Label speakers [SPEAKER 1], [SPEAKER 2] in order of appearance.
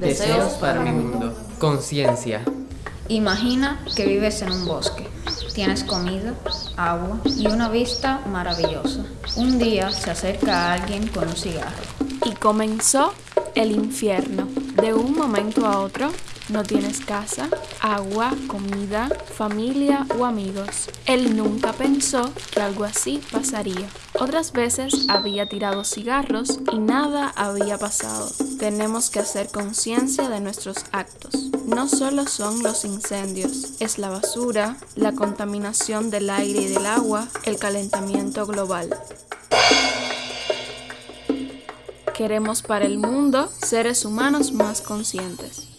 [SPEAKER 1] Deseos para mi mundo. Conciencia.
[SPEAKER 2] Imagina que vives en un bosque. Tienes comida, agua y una vista maravillosa. Un día se acerca alguien con un cigarro.
[SPEAKER 3] Y comenzó el infierno. De un momento a otro, no tienes casa, agua, comida, familia o amigos. Él nunca pensó que algo así pasaría. Otras veces había tirado cigarros y nada había pasado. Tenemos que hacer conciencia de nuestros actos. No solo son los incendios, es la basura, la contaminación del aire y del agua, el calentamiento global. Queremos para el mundo seres humanos más conscientes.